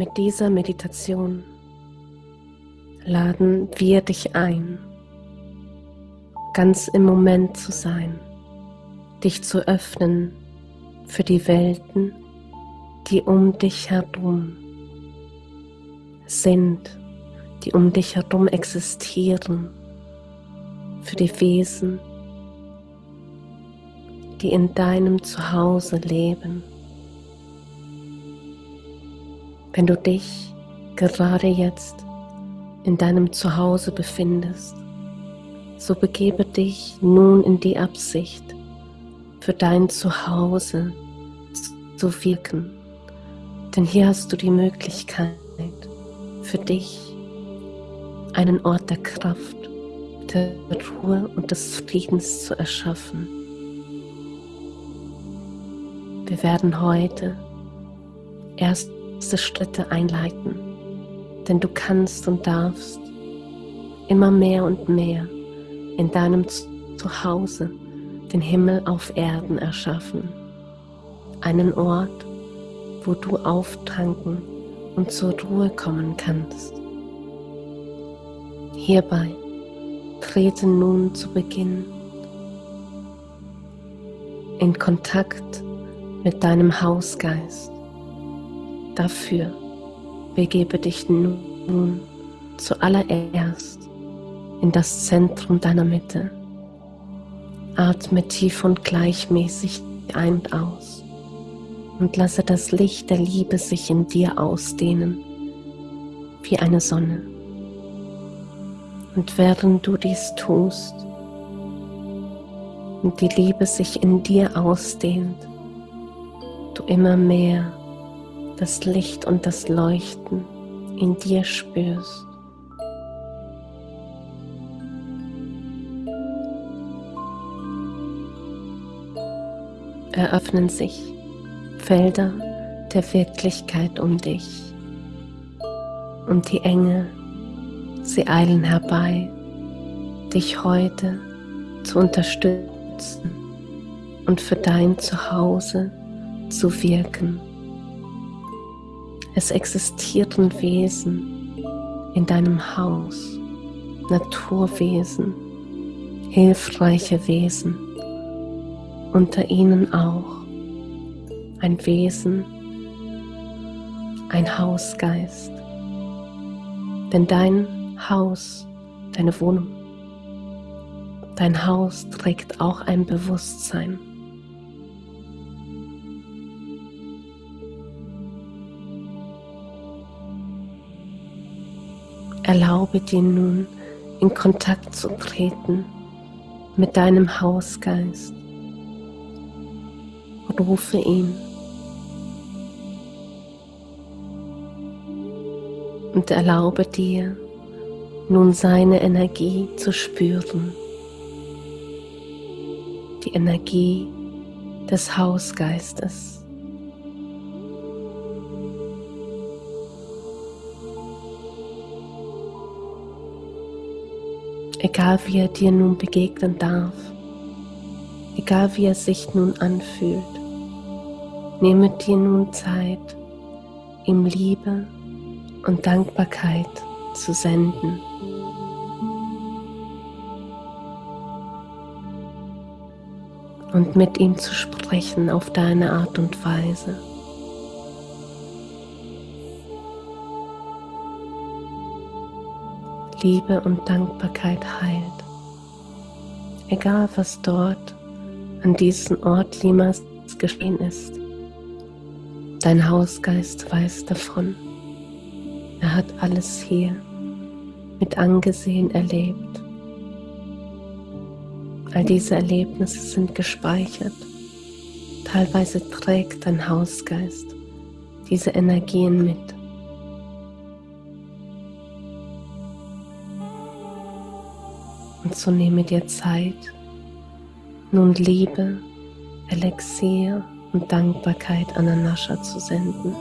Mit dieser Meditation laden wir dich ein, ganz im Moment zu sein, dich zu öffnen für die Welten, die um dich herum sind, die um dich herum existieren, für die Wesen, die in deinem Zuhause leben. Wenn du dich gerade jetzt in deinem Zuhause befindest, so begebe dich nun in die Absicht, für dein Zuhause zu wirken. Denn hier hast du die Möglichkeit, für dich einen Ort der Kraft, der Ruhe und des Friedens zu erschaffen. Wir werden heute erste Schritte einleiten, denn du kannst und darfst immer mehr und mehr in deinem Zuhause den Himmel auf Erden erschaffen. Einen Ort, wo du auftanken und zur Ruhe kommen kannst. Hierbei trete nun zu Beginn in Kontakt mit deinem Hausgeist. Dafür begebe dich nun zuallererst in das Zentrum deiner Mitte. Atme tief und gleichmäßig ein und aus und lasse das Licht der Liebe sich in dir ausdehnen, wie eine Sonne. Und während du dies tust und die Liebe sich in dir ausdehnt, du immer mehr das Licht und das Leuchten in dir spürst. Eröffnen sich Felder der Wirklichkeit um dich. Und die Engel, sie eilen herbei, dich heute zu unterstützen und für dein Zuhause zu wirken. Es existieren Wesen in deinem Haus, Naturwesen, hilfreiche Wesen, unter ihnen auch ein Wesen, ein Hausgeist. Denn dein Haus, deine Wohnung, dein Haus trägt auch ein Bewusstsein. Erlaube dir nun in Kontakt zu treten mit deinem Hausgeist rufe ihn und erlaube dir nun seine Energie zu spüren. Die Energie des Hausgeistes. Egal wie er dir nun begegnen darf, egal wie er sich nun anfühlt, nehme dir nun Zeit, ihm Liebe und Dankbarkeit zu senden. Und mit ihm zu sprechen auf deine Art und Weise. Liebe und Dankbarkeit heilt. Egal was dort an diesem Ort jemals geschehen ist. Dein Hausgeist weiß davon. Er hat alles hier mit angesehen erlebt. All diese Erlebnisse sind gespeichert. Teilweise trägt dein Hausgeist diese Energien mit. Und so nehme dir Zeit, nun Liebe, Elixier und Dankbarkeit an Anascha zu senden.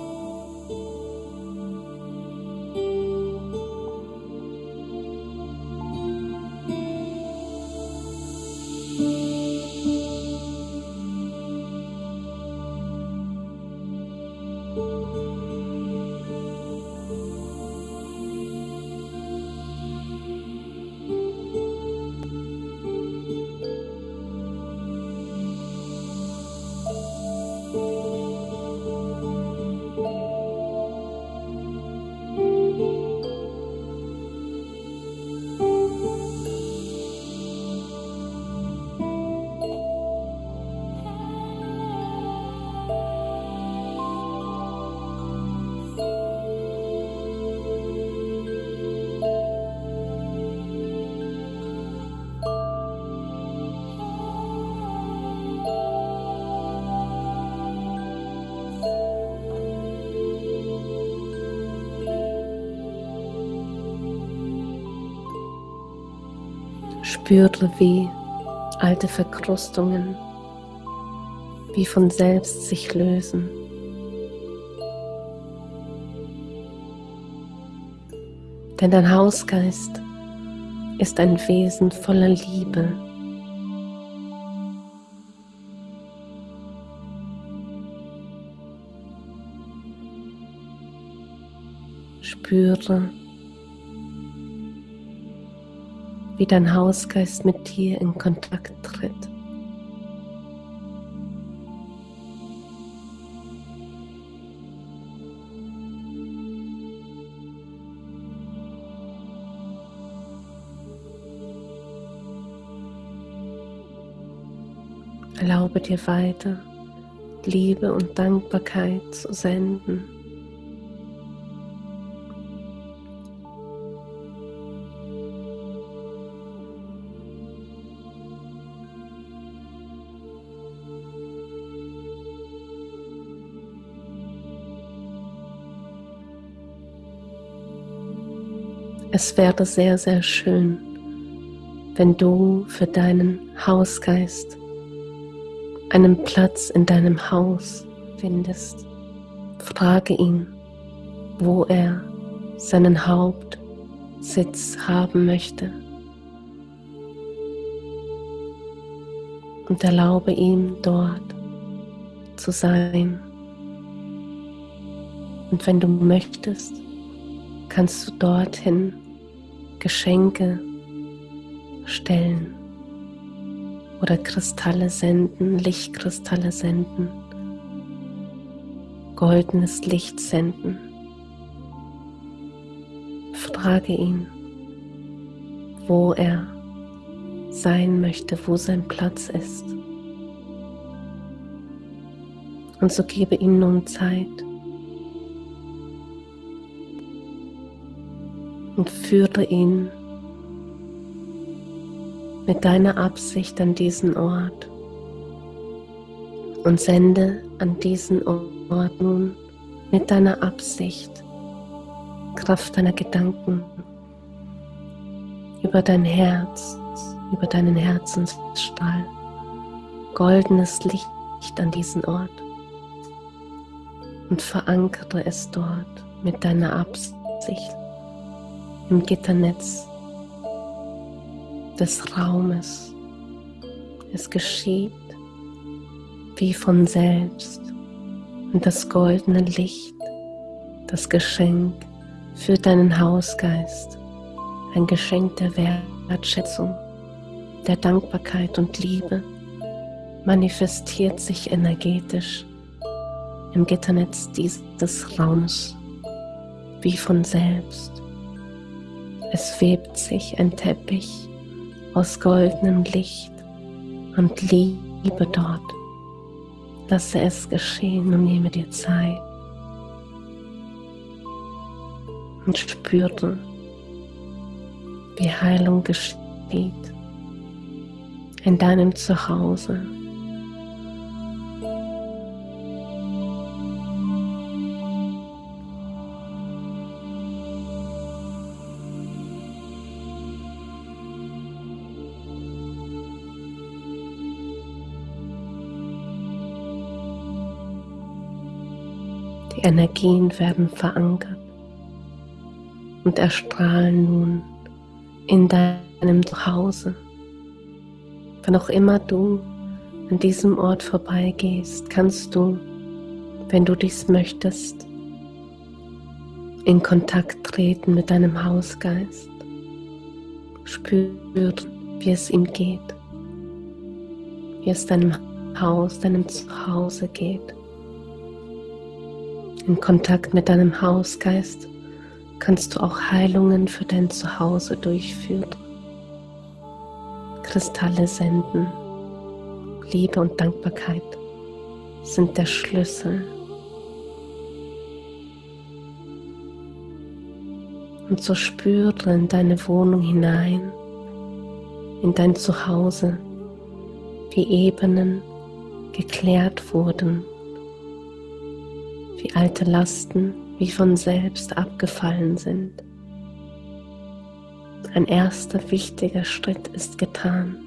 Spüre, wie alte Verkrustungen wie von selbst sich lösen. Denn dein Hausgeist ist ein Wesen voller Liebe. Spüre, wie dein Hausgeist mit dir in Kontakt tritt. Erlaube dir weiter, Liebe und Dankbarkeit zu senden. Es wäre sehr, sehr schön, wenn du für deinen Hausgeist einen Platz in deinem Haus findest, frage ihn, wo er seinen Hauptsitz haben möchte. Und erlaube ihm dort zu sein. Und wenn du möchtest, kannst du dorthin Geschenke stellen oder Kristalle senden, Lichtkristalle senden, goldenes Licht senden. Frage ihn, wo er sein möchte, wo sein Platz ist. Und so gebe ihm nun Zeit und führe ihn mit deiner Absicht an diesen Ort und sende an diesen Ort nun mit deiner Absicht Kraft deiner Gedanken über dein Herz, über deinen Herzensstrahl, goldenes Licht an diesen Ort und verankere es dort mit deiner Absicht im Gitternetz des Raumes. Es geschieht wie von selbst und das goldene Licht, das Geschenk für deinen Hausgeist, ein Geschenk der Wertschätzung, der Dankbarkeit und Liebe, manifestiert sich energetisch im Gitternetz dieses Raums wie von selbst. Es webt sich ein Teppich aus goldenem Licht und Liebe dort. Lasse es geschehen und nehme dir Zeit. Und spüre, wie Heilung geschieht in deinem Zuhause. Energien werden verankert und erstrahlen nun in deinem Zuhause. Wann auch immer du an diesem Ort vorbeigehst, kannst du, wenn du dies möchtest, in Kontakt treten mit deinem Hausgeist. Spüren, wie es ihm geht, wie es deinem Haus, deinem Zuhause geht in Kontakt mit deinem Hausgeist kannst du auch Heilungen für dein Zuhause durchführen. Kristalle senden, Liebe und Dankbarkeit sind der Schlüssel. Und so spüre in deine Wohnung hinein, in dein Zuhause, wie Ebenen geklärt wurden wie alte Lasten wie von selbst abgefallen sind. Ein erster wichtiger Schritt ist getan.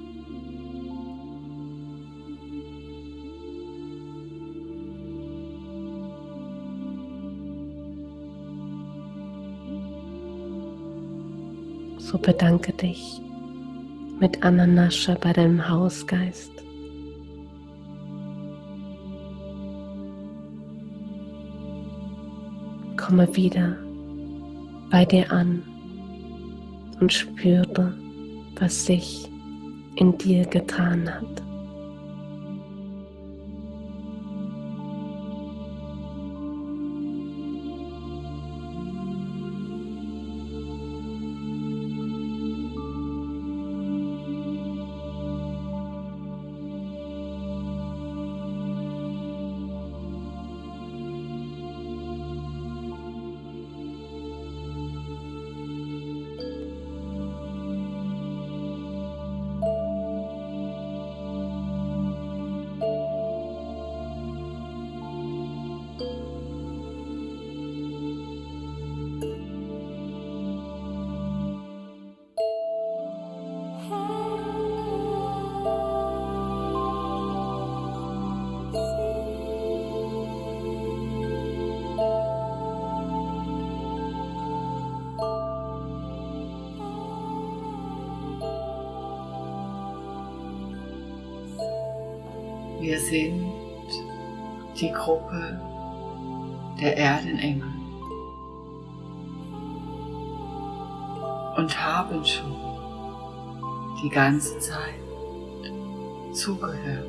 So bedanke dich mit Ananascha bei deinem Hausgeist. Komme wieder bei dir an und spüre, was sich in dir getan hat. Wir sind die Gruppe der Erdenengel und haben schon die ganze Zeit zugehört.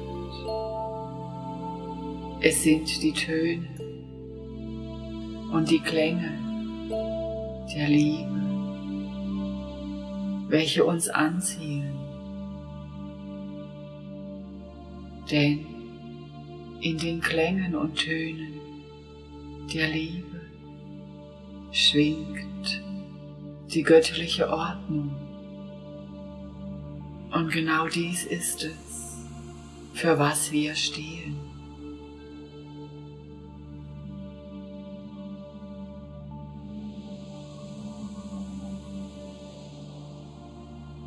Es sind die Töne und die Klänge der Liebe, welche uns anziehen denn in den Klängen und Tönen der Liebe schwingt die göttliche Ordnung. Und genau dies ist es, für was wir stehen.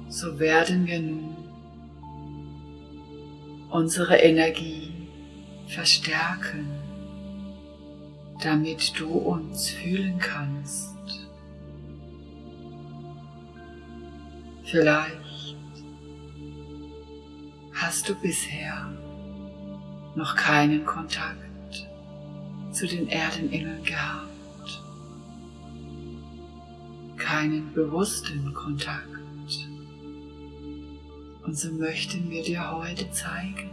So werden wir nun unsere Energie verstärken, damit du uns fühlen kannst. Vielleicht hast du bisher noch keinen Kontakt zu den Erdenengeln gehabt, keinen bewussten Kontakt. Und so möchten wir dir heute zeigen,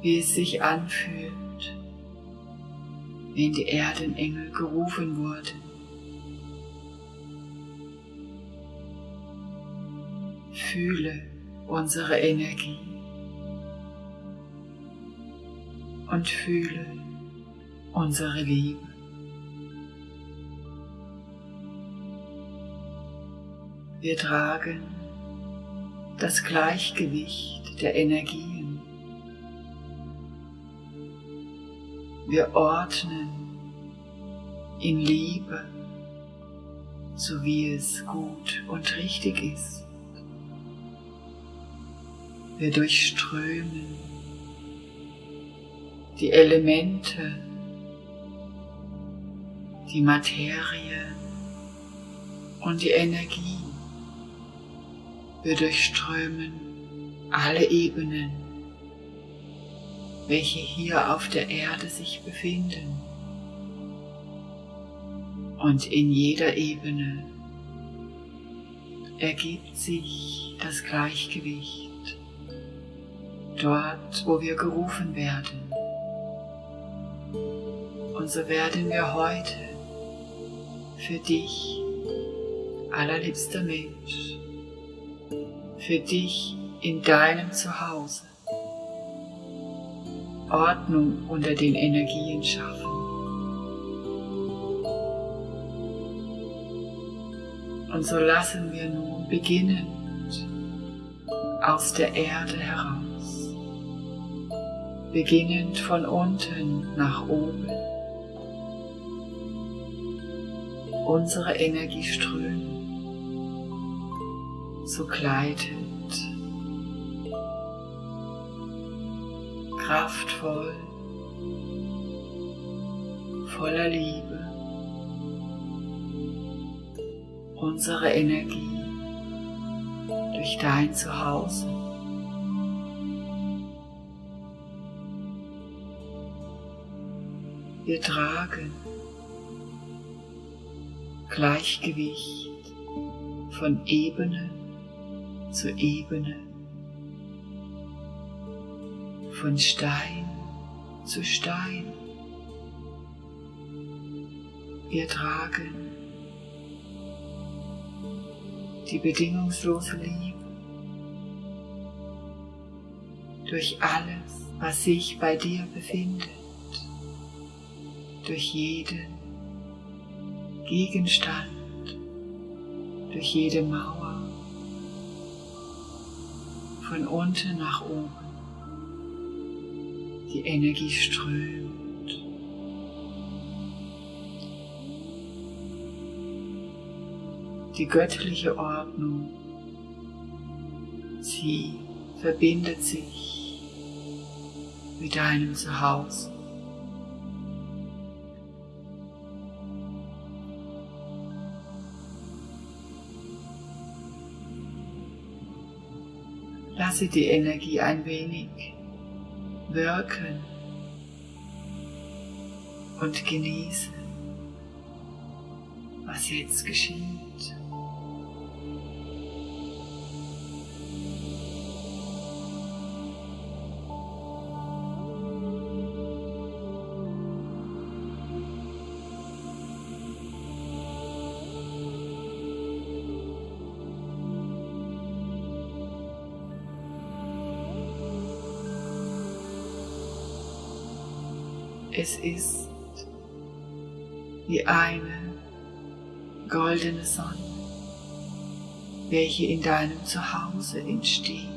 wie es sich anfühlt, wenn die Erdenengel gerufen wurden. Fühle unsere Energie und fühle unsere Liebe. Wir tragen das Gleichgewicht der Energien. Wir ordnen in Liebe, so wie es gut und richtig ist. Wir durchströmen die Elemente, die Materie und die Energie. Wir durchströmen alle Ebenen, welche hier auf der Erde sich befinden. Und in jeder Ebene ergibt sich das Gleichgewicht dort, wo wir gerufen werden. Und so werden wir heute für dich, allerliebster Mensch, für dich in deinem Zuhause. Ordnung unter den Energien schaffen. Und so lassen wir nun beginnend aus der Erde heraus, beginnend von unten nach oben, unsere Energie strömen so gleitet, kraftvoll, voller Liebe, unsere Energie durch dein Zuhause. Wir tragen Gleichgewicht von Ebene zu Ebene, von Stein zu Stein. Wir tragen die bedingungslose Liebe durch alles, was sich bei dir befindet, durch jeden Gegenstand, durch jede Mauer, von unten nach oben. Die Energie strömt. Die göttliche Ordnung, sie verbindet sich mit deinem Zuhause. Lasse die Energie ein wenig wirken und genieße, was jetzt geschieht. Ist wie eine goldene Sonne, welche in deinem Zuhause entsteht.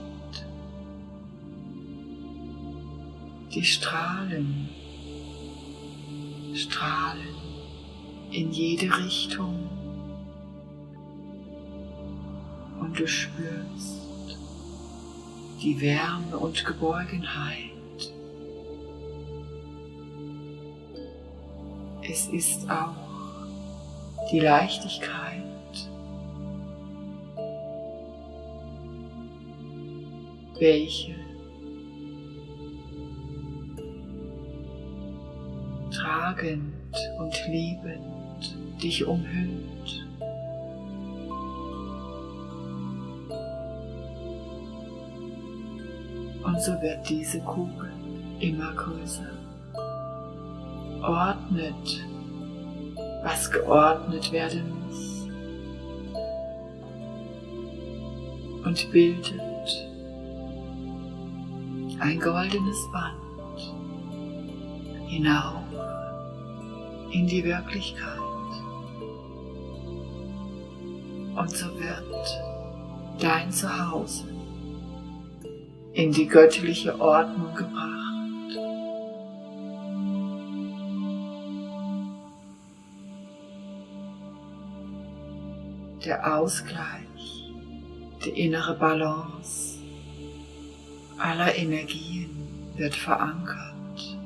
Die Strahlen strahlen in jede Richtung und du spürst die Wärme und Geborgenheit es ist auch die Leichtigkeit, welche tragend und liebend dich umhüllt. Und so wird diese Kugel immer größer ordnet, was geordnet werden muss und bildet ein goldenes Band hinauf in die Wirklichkeit. Und so wird dein Zuhause in die göttliche Ordnung gebracht. Der Ausgleich, die innere Balance aller Energien wird verankert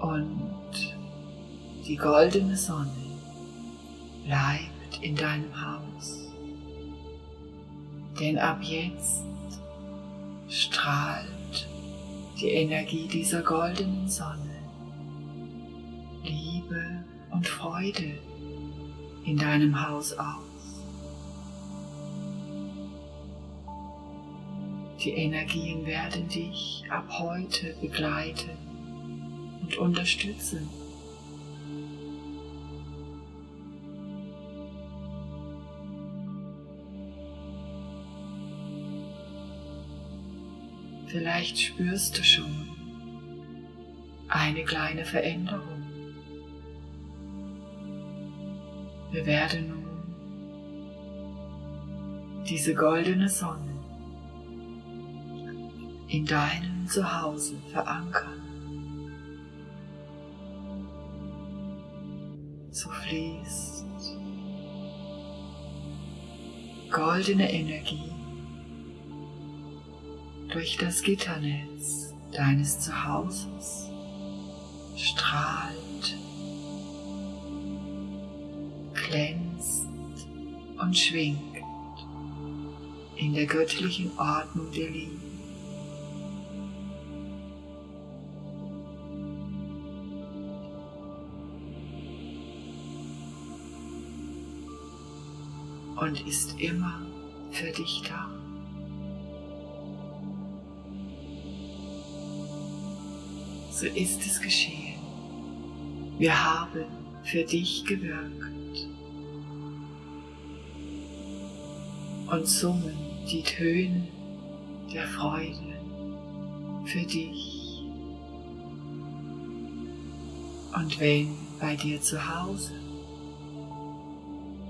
und die goldene Sonne bleibt in deinem Haus. Denn ab jetzt strahlt die Energie dieser goldenen Sonne Liebe und Freude in deinem Haus aus. Die Energien werden dich ab heute begleiten und unterstützen. Vielleicht spürst du schon eine kleine Veränderung. Wir werden nun diese goldene Sonne in deinem Zuhause verankern. So fließt goldene Energie durch das Gitternetz deines Zuhauses strahlt, glänzt und schwingt in der göttlichen Ordnung der Liebe. und ist immer für dich da. So ist es geschehen. Wir haben für dich gewirkt und summen die Töne der Freude für dich. Und wenn bei dir zu Hause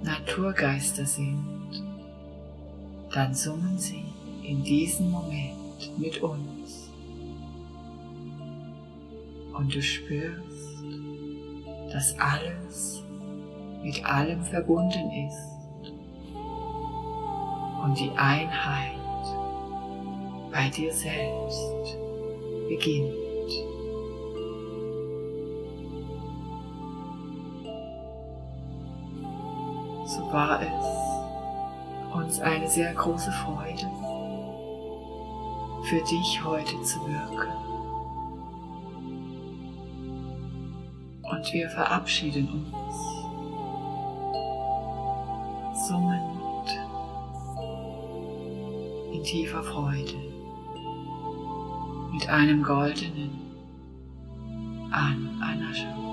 Naturgeister sind, dann summen sie in diesem Moment mit uns. Und du spürst, dass alles mit allem verbunden ist und die Einheit bei dir selbst beginnt. so war es uns eine sehr große Freude, für dich heute zu wirken. Und wir verabschieden uns tiefer Freude mit einem goldenen An Anascha.